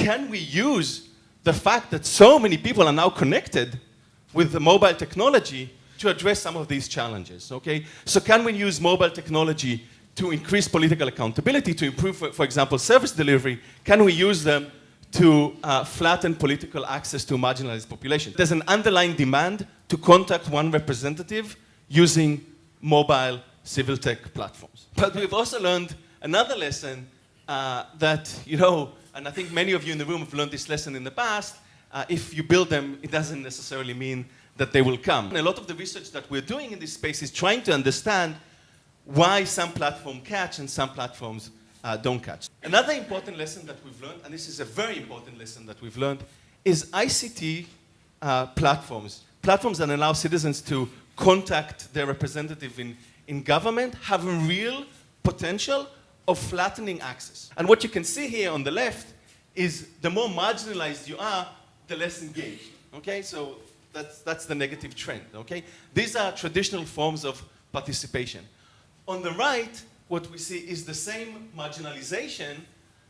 can we use the fact that so many people are now connected with the mobile technology to address some of these challenges, okay? So can we use mobile technology to increase political accountability, to improve, for, for example, service delivery? Can we use them to uh, flatten political access to marginalized populations? There's an underlying demand to contact one representative using mobile civil tech platforms. But we've also learned another lesson uh, that, you know, and I think many of you in the room have learned this lesson in the past, uh, if you build them, it doesn't necessarily mean that they will come. And a lot of the research that we're doing in this space is trying to understand why some platforms catch and some platforms uh, don't catch. Another important lesson that we've learned, and this is a very important lesson that we've learned, is ICT uh, platforms, platforms that allow citizens to contact their representative in, in government, have a real potential of flattening access. And what you can see here on the left is the more marginalized you are, the less engaged. Okay, so that's, that's the negative trend. Okay, these are traditional forms of participation. On the right, what we see is the same marginalization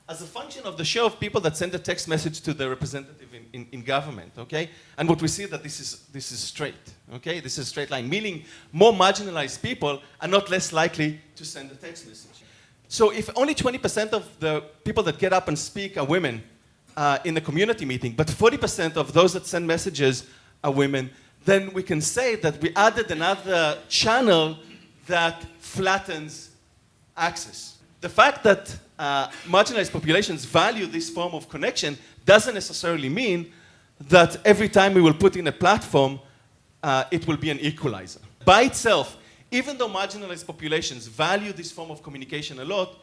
as a function of the share of people that send a text message to the representative in, in, in, government, okay? And what we see that this is, this is straight, okay? This is a straight line, meaning more marginalized people are not less likely to send a text message. So if only 20% of the people that get up and speak are women uh, in the community meeting, but 40% of those that send messages are women, then we can say that we added another channel that flattens access. The fact that uh, marginalized populations value this form of connection doesn't necessarily mean that every time we will put in a platform, uh, it will be an equalizer. By itself, even though marginalized populations value this form of communication a lot,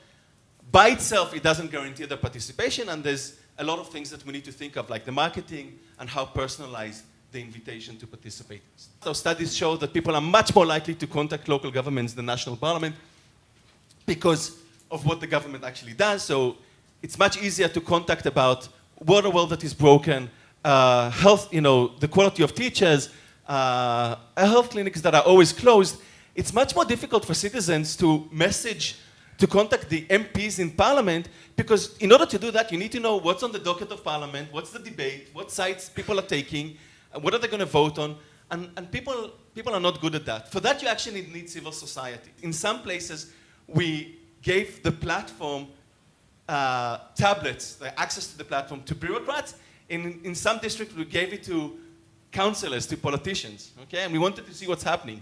by itself, it doesn't guarantee their participation, and there's a lot of things that we need to think of, like the marketing and how personalized the invitation to participate is. So studies show that people are much more likely to contact local governments than national parliament because of what the government actually does. So it's much easier to contact about water well that is broken, uh, health, you know, the quality of teachers, uh, health clinics that are always closed, it's much more difficult for citizens to message, to contact the MPs in parliament, because in order to do that, you need to know what's on the docket of parliament, what's the debate, what sides people are taking, what are they going to vote on, and, and people, people are not good at that. For that, you actually need civil society. In some places, we gave the platform uh, tablets, the access to the platform to bureaucrats. In, in some districts, we gave it to councillors, to politicians, okay? And we wanted to see what's happening.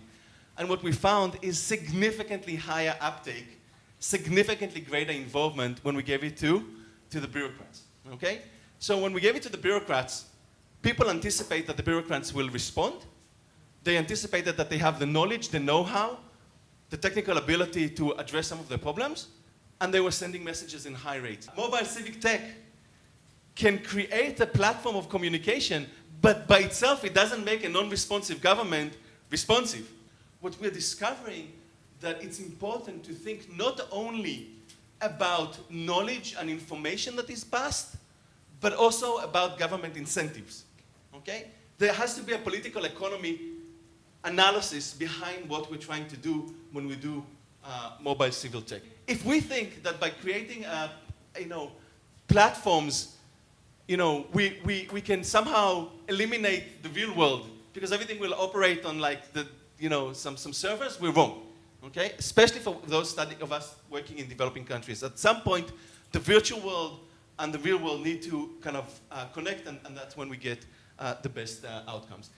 And what we found is significantly higher uptake, significantly greater involvement when we gave it to, to the bureaucrats, okay? So when we gave it to the bureaucrats, people anticipate that the bureaucrats will respond. They anticipated that they have the knowledge, the know-how, the technical ability to address some of the problems, and they were sending messages in high rates. Mobile civic tech can create a platform of communication, but by itself it doesn't make a non-responsive government responsive what we're discovering that it's important to think not only about knowledge and information that is passed, but also about government incentives, okay? There has to be a political economy analysis behind what we're trying to do when we do uh, mobile civil tech. If we think that by creating, uh, you know, platforms, you know, we, we, we can somehow eliminate the real world because everything will operate on like the, you know, some, some servers, we're wrong. Okay? Especially for those study of us working in developing countries. At some point, the virtual world and the real world need to kind of uh, connect, and, and, that's when we get uh, the best uh, outcomes.